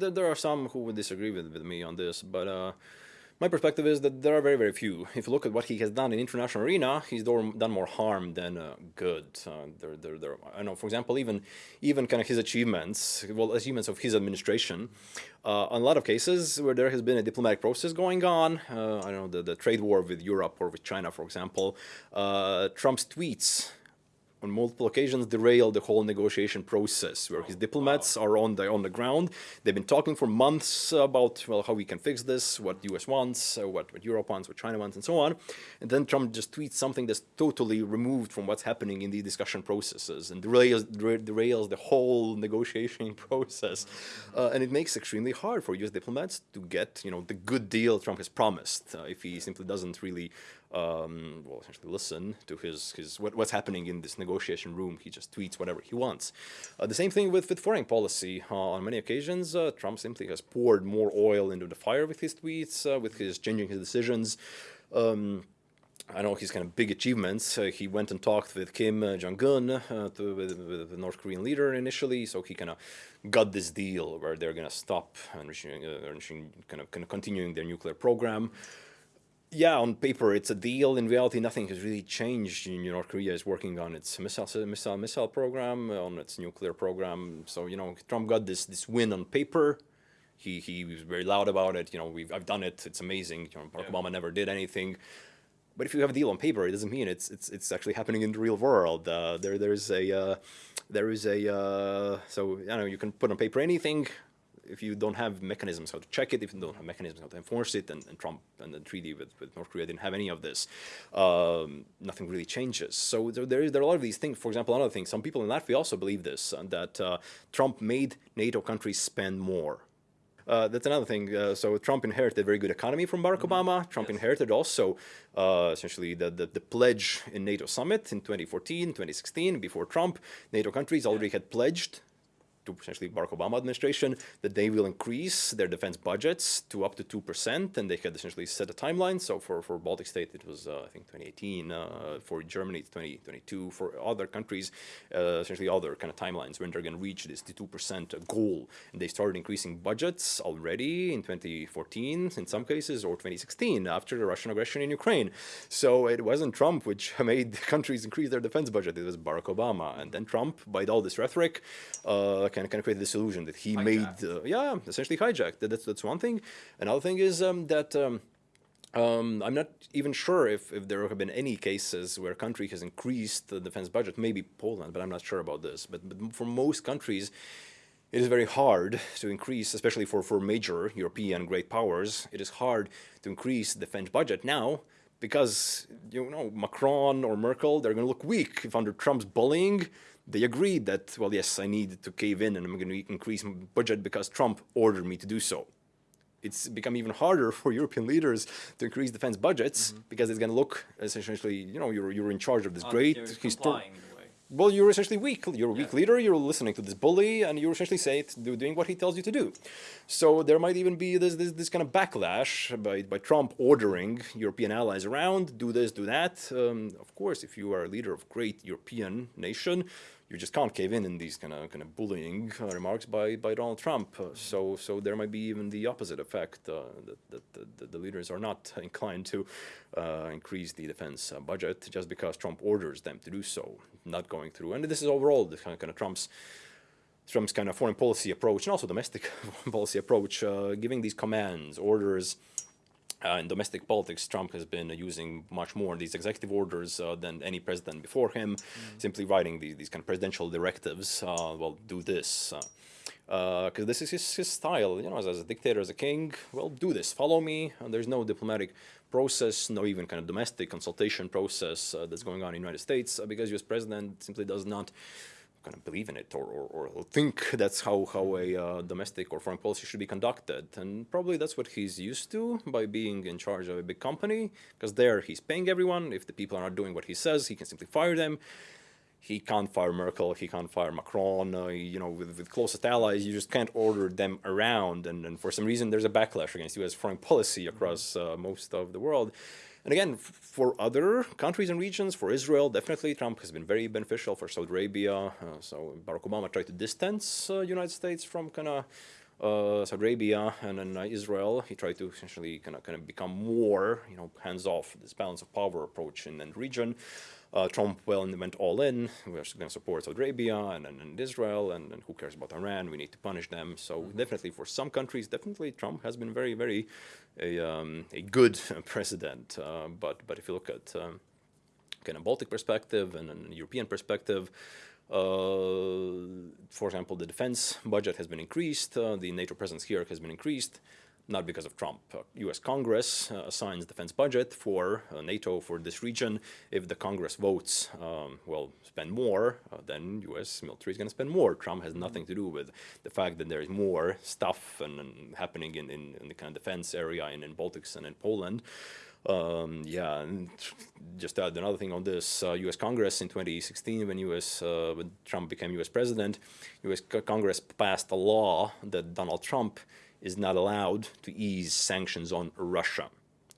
there, there are some who would disagree with, with me on this, but uh, my perspective is that there are very, very few. If you look at what he has done in international arena, he's done more harm than uh, good. Uh, there, there, there, I know, for example, even, even kind of his achievements, well, achievements of his administration, uh, in a lot of cases where there has been a diplomatic process going on, uh, I don't know, the, the trade war with Europe or with China, for example, uh, Trump's tweets on multiple occasions derailed the whole negotiation process where his diplomats are on the on the ground. They've been talking for months about well how we can fix this what the US wants uh, what, what Europe wants what China wants and so on. And then Trump just tweets something that's totally removed from what's happening in the discussion processes and derails, derails the whole negotiation process. Uh, and it makes it extremely hard for US diplomats to get you know the good deal Trump has promised uh, if he simply doesn't really um, well, essentially listen to his, his what, what's happening in this negotiation room. He just tweets whatever he wants. Uh, the same thing with, with foreign policy. Uh, on many occasions, uh, Trump simply has poured more oil into the fire with his tweets, uh, with his changing his decisions. Um, I know his kind of big achievements. Uh, he went and talked with Kim uh, Jong-un, uh, with, with, the North Korean leader initially, so he kind of got this deal where they're going to stop enriching, enriching, kind of, kind of continuing their nuclear program yeah, on paper it's a deal. In reality, nothing has really changed. You know, North Korea is working on its missile missile missile program, on its nuclear program. So you know, Trump got this this win on paper. He he was very loud about it. You know, we've I've done it. It's amazing. You know, Barack yeah. Obama never did anything. But if you have a deal on paper, it doesn't mean it's it's it's actually happening in the real world. Uh, there there's a uh, there is a uh, so you know you can put on paper anything if you don't have mechanisms how to check it, if you don't have mechanisms how to enforce it, and, and Trump and the treaty with, with North Korea didn't have any of this, um, nothing really changes. So there, there, is, there are a lot of these things. For example, another thing, some people in Latvia also believe this, uh, that uh, Trump made NATO countries spend more. Uh, that's another thing. Uh, so Trump inherited a very good economy from Barack mm -hmm. Obama. Trump yes. inherited also uh, essentially the, the, the, pledge in NATO summit in 2014, 2016. Before Trump, NATO countries already yeah. had pledged to essentially Barack Obama administration that they will increase their defense budgets to up to 2% and they had essentially set a timeline. So for, for Baltic state it was uh, I think 2018, uh, for Germany it's 2022, for other countries uh, essentially other kind of timelines when they're going to reach this 2% goal. And they started increasing budgets already in 2014 in some cases or 2016 after the Russian aggression in Ukraine. So it wasn't Trump which made countries increase their defense budget, it was Barack Obama. And then Trump, by all this rhetoric, uh, kind of kind of created this illusion that he hijacked. made, uh, yeah, essentially hijacked. That's that's one thing. Another thing is um, that. Um, um, I'm not even sure if, if there have been any cases where a country has increased the defense budget, maybe Poland, but I'm not sure about this. But, but for most countries, it is very hard to increase, especially for, for major European great powers, it is hard to increase the defense budget now because, you know, Macron or Merkel, they're going to look weak if under Trump's bullying, they agreed that, well, yes, I need to cave in and I'm going to increase my budget because Trump ordered me to do so. It's become even harder for European leaders to increase defense budgets mm -hmm. because it's going to look essentially, you know, you're, you're in charge of this uh, great historic well, you're essentially weak. You're a weak yeah. leader. You're listening to this bully, and you're essentially say it, doing what he tells you to do. So there might even be this this, this kind of backlash by by Trump ordering European allies around, do this, do that. Um, of course, if you are a leader of great European nation, you just can't cave in in these kind of kind of bullying uh, remarks by by Donald Trump. Uh, so so there might be even the opposite effect uh, that, that, that, the leaders are not inclined to uh, increase the defense uh, budget just because Trump orders them to do so, not going through. And this is overall the kind of, kind of Trump's. Trump's kind of foreign policy approach and also domestic policy approach, uh, giving these commands, orders, uh, in domestic politics, Trump has been uh, using much more these executive orders uh, than any president before him, mm. simply writing these, these kind of presidential directives, uh, well, do this. Because uh, this is his, his style, you know, as, as, a dictator, as a king, well, do this, follow me. And there's no diplomatic process, no even kind of domestic consultation process that's going on in the United States, because US president simply does not kind of believe in it or, or, or think that's how, how a uh, domestic or foreign policy should be conducted. And probably that's what he's used to by being in charge of a big company, because there he's paying everyone. If the people are not doing what he says, he can simply fire them. He can't fire Merkel, he can't fire Macron, uh, you know, with, with closest allies, you just can't order them around. And, and for some reason, there's a backlash against US foreign policy across uh, most of the world. And again, for other countries and regions, for Israel, definitely Trump has been very beneficial for Saudi Arabia. Uh, so Barack Obama tried to distance uh, United States from kind of Saudi Arabia and then uh, Israel. He tried to essentially kind of kind of become more, you know, hands off this balance of power approach in the region. Uh, Trump well went all in. We're going to support Saudi Arabia and, and, and Israel, and, and, who cares about Iran? We need to punish them. So mm -hmm. definitely, for some countries, definitely Trump has been very, very a, um, a good president. Uh, but but if you look at um, kind of Baltic perspective and a European perspective, uh, for example, the defense budget has been increased, uh, the NATO presence here has been increased, not because of Trump. Uh, U.S. Congress uh, assigns defense budget for uh, NATO for this region. If the Congress votes, um, well, spend more, uh, then U.S. military is going to spend more. Trump has nothing to do with the fact that there is more stuff and, and happening in, in, in, the kind of defense area in, in Baltics and in Poland. Um, yeah, and just add another thing on this, uh, U.S. Congress in 2016, when U.S. Uh, when Trump became U.S. president, U.S. Congress passed a law that Donald Trump is not allowed to ease sanctions on Russia.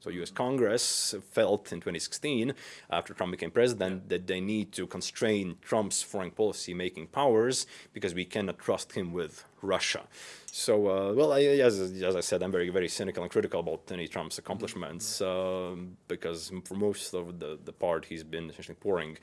So U.S. Congress felt in 2016, after Trump became president, that they need to constrain Trump's foreign policy making powers because we cannot trust him with Russia. So, uh, well, I, as, as I said, I'm very, very cynical and critical about any Trump's accomplishments uh, because for most of the, the part he's been essentially pouring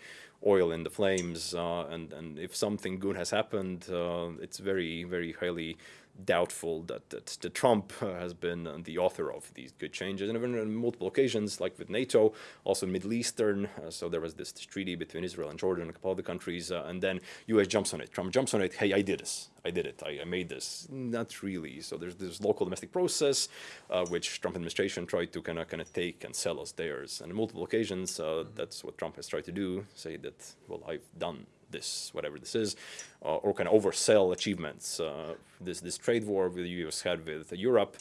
oil in the flames uh, and, and if something good has happened, uh, it's very, very highly doubtful that, that, that Trump uh, has been the author of these good changes. And even on multiple occasions, like with NATO, also in Middle Eastern, uh, so there was this, treaty between Israel and Jordan and a couple other countries, uh, and then US jumps on it. Trump jumps on it, hey, I did this. I did it. I, I made this. Not really. So there's this local domestic process, uh, which Trump administration tried to kind of kind of take and sell as theirs. And on multiple occasions, uh, that's what Trump has tried to do, say that, well, I've done this, whatever this is, uh, or of oversell achievements. Uh, this, this trade war with the US had with Europe,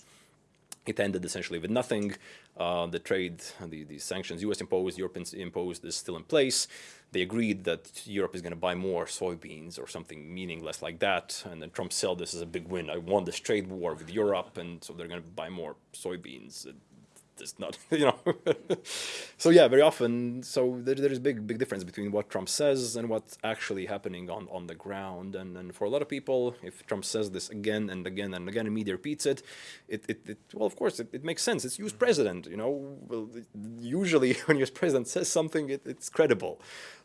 it ended essentially with nothing. Uh, the trade, the, the sanctions US imposed, Europe imposed is still in place. They agreed that Europe is going to buy more soybeans or something meaningless like that. And then Trump said this as a big win. I won this trade war with Europe, and so they're going to buy more soybeans it's not, you know. so yeah, very often, so there, there is big, big difference between what Trump says and what's actually happening on, on the ground. And, and for a lot of people, if Trump says this again and again and again, and media repeats it, it, it, it well, of course, it, it makes sense. It's US president, you know. Well, usually when US president says something, it, it's credible.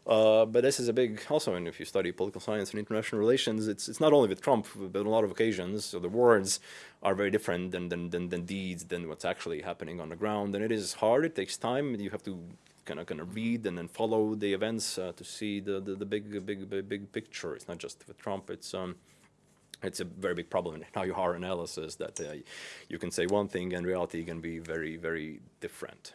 Uh, but this is a big, also, and if you study political science and international relations, it's it's not only with Trump, but on a lot of occasions. So the words are very different than than than, than deeds, than what's actually happening on the ground, and it is hard. It takes time. You have to kind of kind of read and then follow the events uh, to see the, the the big big big big picture. It's not just with Trump. It's um it's a very big problem in how you are analysis that uh, you can say one thing and reality can be very very different.